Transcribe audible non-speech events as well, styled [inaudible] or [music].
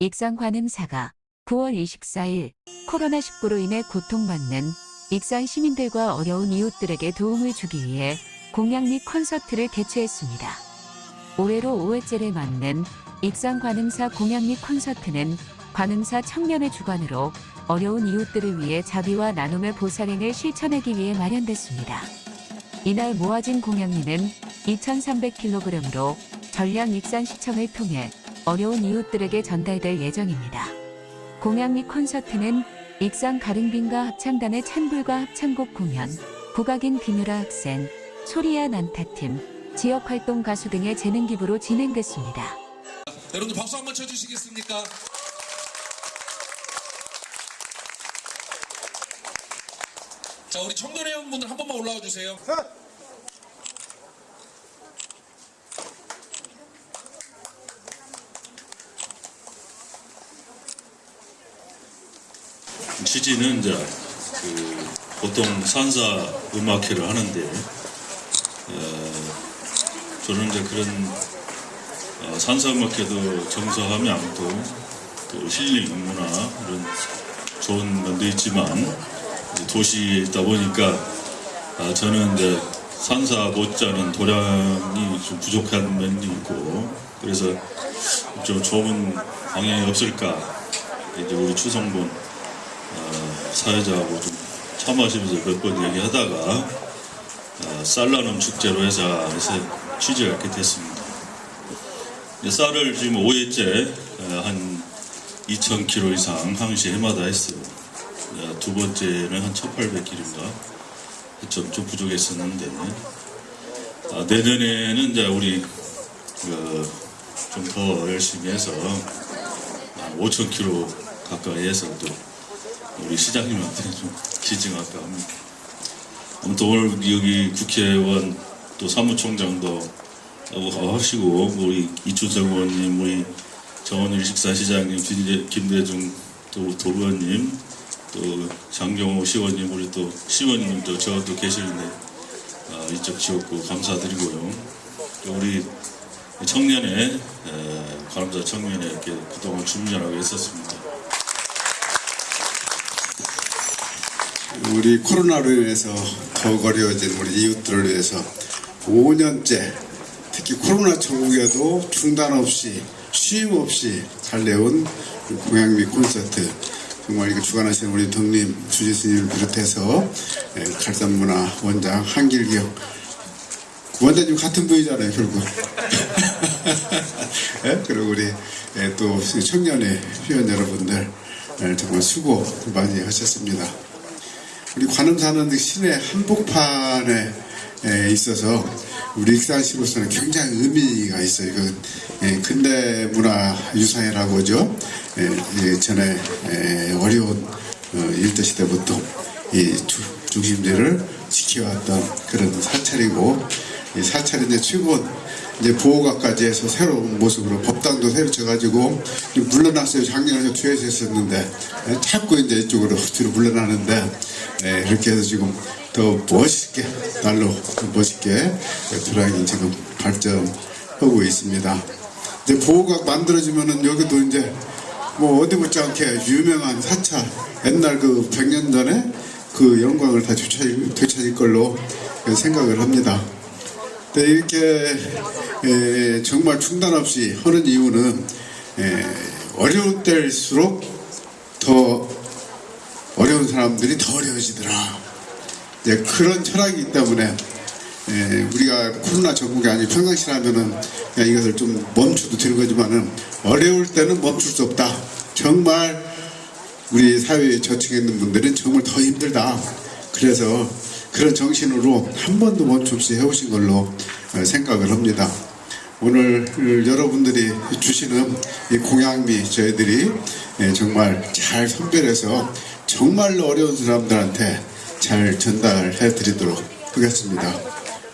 익산관음사가 9월 24일 코로나19로 인해 고통받는 익산 시민들과 어려운 이웃들에게 도움을 주기 위해 공약 및 콘서트를 개최했습니다. 올해로 5회째를 맞는 익산 관음사 공약 및 콘서트는 관음사 청년의 주관으로 어려운 이웃들을 위해 자비와 나눔의 보살행을 실천하기 위해 마련됐습니다. 이날 모아진 공양미는 2,300kg으로 전량 익산시청을 통해 어려운 이웃들에게 전달될 예정입니다. 공양미 콘서트는 익산 가릉빈과 합창단의 찬불과 합창곡 공연, 국악인 비누라 학생, 소리야 난타팀, 지역활동 가수 등의 재능 기부로 진행됐습니다. 여러분들 박수 한번 쳐주시겠습니까? 자 우리 청년회원분들 한 번만 올라와 주세요. 취지는 이제 그 보통 산사 음악회를 하는데 어, 저는 이제 그런 어, 산사 음악회도 정서하면 않고 또 힐링 문화 이런 좋은 면도 있지만 도시에 있다 보니까 아, 저는 이제 산사 못지않은 도량이 좀 부족한 면이 있고 그래서 좀 좋은 방향이 없을까. 이제 우리 추성분 어, 사회자하고 좀 차 마시면서 몇 번 얘기하다가 어, 쌀나눔 축제로 해서 취지가 이렇게 됐습니다. 쌀을 지금 5회째 어, 한 2,000kg 이상 항시 해마다 했어요. 어, 두 번째는 한 1,800kg인가 좀, 좀 부족했었는데 아, 내년에는 이제 우리 그, 좀 더 열심히 해서 한 5,000kg 가까이 해서 또 우리 시장님한테 좀 지증할까 합니다. 아무튼 오늘 여기 국회의원 또 사무총장도 하고 하시고 우리 이춘석 의원님, 우리 정원일 식사시장님, 김대, 김대중 또 도의원님, 또 장경호 시원님, 우리 또 시원님도 저도 계시는데 아, 이쪽 지역구 감사드리고요. 또 우리 청년회 에, 관음사 청년회 이렇게 그동안 준비하고 있었습니다. 우리 코로나로 인해서 더욱 어려워진 우리 이웃들을 위해서 5년째 특히 코로나 전국에도 중단 없이 쉼 없이 잘 내온 공양미 콘서트 정말 이거 주관하시는 우리 덕님 주지스님을 비롯해서 예, 갈산문화 원장 한길기영 원장님 같은 분이잖아요 결국 [laughs] 예? 그리고 우리 예, 또 청년의 회원 여러분들 예, 정말 수고 많이 하셨습니다. 우리 관음사는 신의 한복판에 에, 있어서 우리 익산시로서는 굉장히 의미가 있어요. 그 예, 근대 문화 유산이라고 하죠. 예, 예, 전에 에, 어려운 어, 일제 시대부터 중심지를 지켜왔던 그런 사찰이고 이 사찰이 이제 최근 이제 보호각까지 해서 새로운 모습으로 법당도 새로 쳐가지고 좀 물러났어요. 작년에 뒤에서 했었는데 예, 자꾸 이제 이쪽으로 [laughs] 뒤로 물러나는데 예, 이렇게 해서 지금 더 멋있게 날로 멋있게 드라이기 지금 발전하고 있습니다. 이제 보호각 만들어지면은 여기도 이제 뭐 어디 못지 않게 유명한 사찰 옛날 그 100년 전에 그 영광을 다 되찾을 걸로 생각을 합니다. 네, 이렇게 에, 정말 중단 없이 하는 이유는 에, 어려울 때일수록 더 어려운 사람들이 더 어려워지더라. 이제 그런 철학이 있기 때문에 에, 우리가 코로나 전국이 아니고 평상시라면은 이것을 좀 멈춰도 되는 거지만은 어려울 때는 멈출 수 없다. 정말 우리 사회에 저층에 있는 분들은 정말 더 힘들다. 그래서 그런 정신으로 한 번도 멈춤 없이 해오신 걸로 어, 생각을 합니다. 오늘 여러분들이 주시는 이 공양미 저희들이 예, 정말 잘 선별해서 정말로 어려운 사람들한테 잘 전달해 드리도록 하겠습니다.